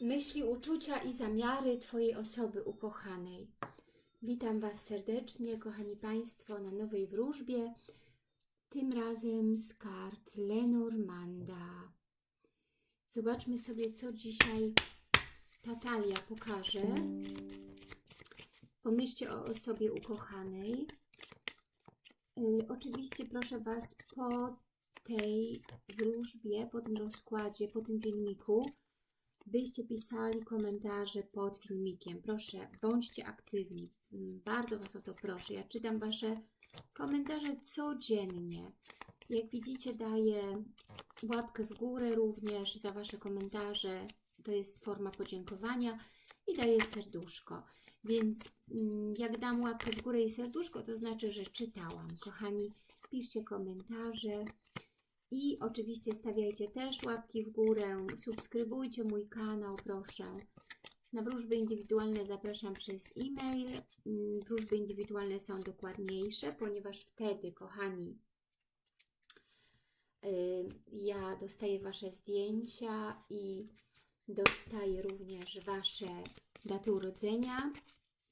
myśli, uczucia i zamiary Twojej osoby ukochanej. Witam Was serdecznie, kochani Państwo, na nowej wróżbie. Tym razem z kart Lenormanda. Zobaczmy sobie, co dzisiaj Tatalia pokaże. Pomyślcie o osobie ukochanej. Y, oczywiście proszę Was po tej wróżbie, po tym rozkładzie, po tym filmiku, byście pisali komentarze pod filmikiem. Proszę, bądźcie aktywni. Mm, Bardzo Was o to proszę. Ja czytam Wasze komentarze codziennie. Jak widzicie, daję łapkę w górę również za Wasze komentarze. To jest forma podziękowania i daję serduszko. Więc mm, jak dam łapkę w górę i serduszko, to znaczy, że czytałam. Kochani, piszcie komentarze. I oczywiście stawiajcie też łapki w górę, subskrybujcie mój kanał, proszę. Na wróżby indywidualne zapraszam przez e-mail. Mm, Wróżby indywidualne są dokładniejsze, ponieważ wtedy, kochani, y, ja dostaję Wasze zdjęcia i dostaję również Wasze daty urodzenia,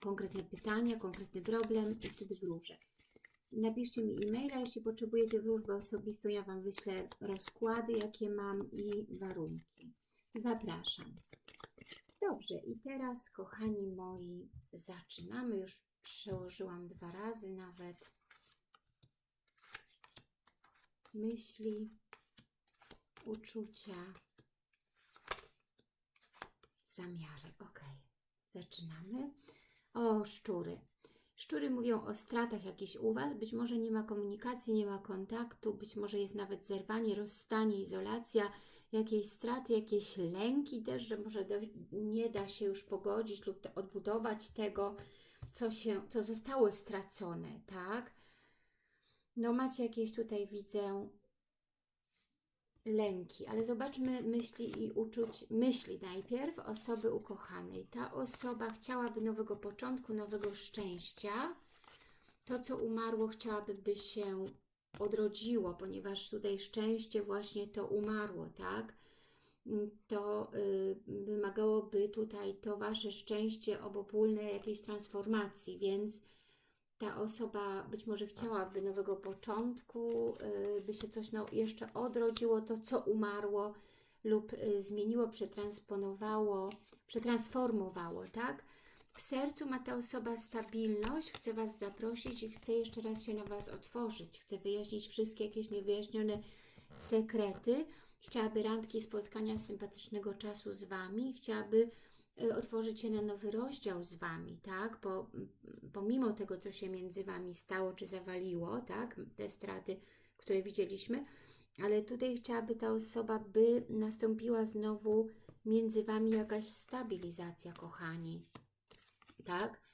konkretne pytania, konkretny problem i wtedy wróżę. Napiszcie mi e-maila, jeśli potrzebujecie wróżbę osobistą, ja Wam wyślę rozkłady, jakie mam i warunki. Zapraszam. Dobrze, i teraz, kochani moi, zaczynamy. Już przełożyłam dwa razy nawet. Myśli, uczucia, zamiary. Ok, zaczynamy. O, szczury. Szczury mówią o stratach jakichś u Was, być może nie ma komunikacji, nie ma kontaktu, być może jest nawet zerwanie, rozstanie, izolacja, jakieś straty, jakieś lęki też, że może do, nie da się już pogodzić lub te, odbudować tego, co, się, co zostało stracone, tak? No macie jakieś tutaj, widzę, lęki, ale zobaczmy myśli i uczuć, myśli najpierw osoby ukochanej. Ta osoba chciałaby nowego początku, nowego szczęścia. To, co umarło, chciałaby, by się odrodziło, ponieważ tutaj szczęście właśnie to umarło, tak? To y, wymagałoby tutaj to Wasze szczęście obopólne jakiejś transformacji, więc ta osoba być może chciałaby nowego początku, y, by się coś jeszcze odrodziło, to co umarło lub y, zmieniło, przetransponowało, przetransformowało, tak? W sercu ma ta osoba stabilność, chce Was zaprosić i chce jeszcze raz się na Was otworzyć, chce wyjaśnić wszystkie jakieś niewyjaśnione sekrety, chciałaby randki, spotkania sympatycznego czasu z Wami, chciałaby otworzyć się na nowy rozdział z Wami, tak? Po, pomimo tego, co się między Wami stało, czy zawaliło, tak? Te straty, które widzieliśmy, ale tutaj chciałaby ta osoba, by nastąpiła znowu między Wami jakaś stabilizacja, kochani, tak?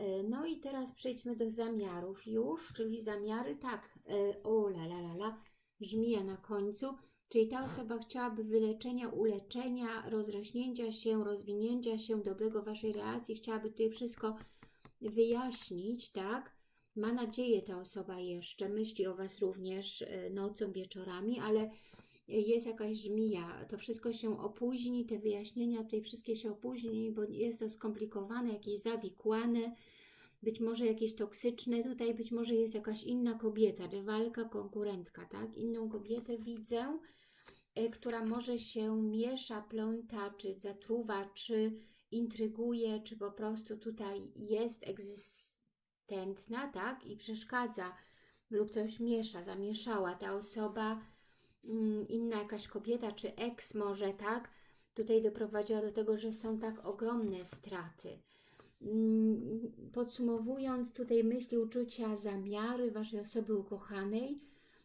Y, No i teraz przejdźmy do zamiarów już, czyli zamiary, tak, y, o la la la la, żmija na końcu, Czyli ta osoba chciałaby wyleczenia, uleczenia, rozrośnięcia się, rozwinięcia się, dobrego Waszej relacji, chciałaby tutaj wszystko wyjaśnić, tak? Ma nadzieję ta osoba jeszcze, myśli o Was również e, nocą, wieczorami, ale jest jakaś żmija, to wszystko się opóźni, te wyjaśnienia tutaj wszystkie się opóźni, bo jest to skomplikowane, jakieś zawikłane, być może jakieś toksyczne, tutaj być może jest jakaś inna kobieta, rywalka, konkurentka, tak? Inną kobietę widzę, y, która może się miesza, pląta, czy zatruwa, czy intryguje, czy po prostu tutaj jest egzystentna, tak? I przeszkadza lub coś miesza, zamieszała ta osoba, mm, inna jakaś kobieta, czy eks może, tak? Tutaj doprowadziła do tego, że są tak ogromne straty. Mm, Podsumowując tutaj myśli, uczucia, zamiary Waszej osoby ukochanej,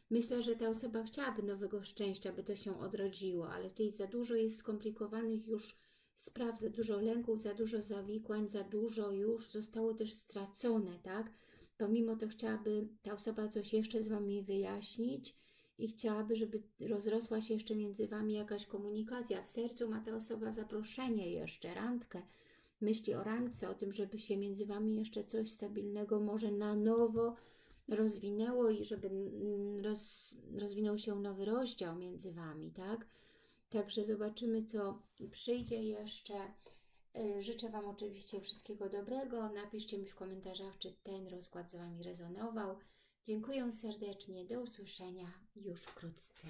myślę, że ta osoba chciałaby nowego szczęścia, by to się odrodziło, ale tutaj za dużo jest skomplikowanych już spraw, za dużo lęków, za dużo zawikłań, za dużo już zostało też stracone, tak? Pomimo to chciałaby ta osoba coś jeszcze z Wami wyjaśnić i chciałaby, żeby rozrosła się jeszcze między Wami jakaś komunikacja. W sercu ma ta osoba zaproszenie jeszcze, randkę, myśli o randce, o tym, żeby się między Wami jeszcze coś stabilnego może na nowo rozwinęło i żeby roz, rozwinął się nowy rozdział między Wami, tak? Także zobaczymy, co przyjdzie jeszcze. Y, Życzę Wam oczywiście wszystkiego dobrego. Napiszcie mi w komentarzach, czy ten rozkład z Wami rezonował. Dziękuję serdecznie. Do usłyszenia już wkrótce.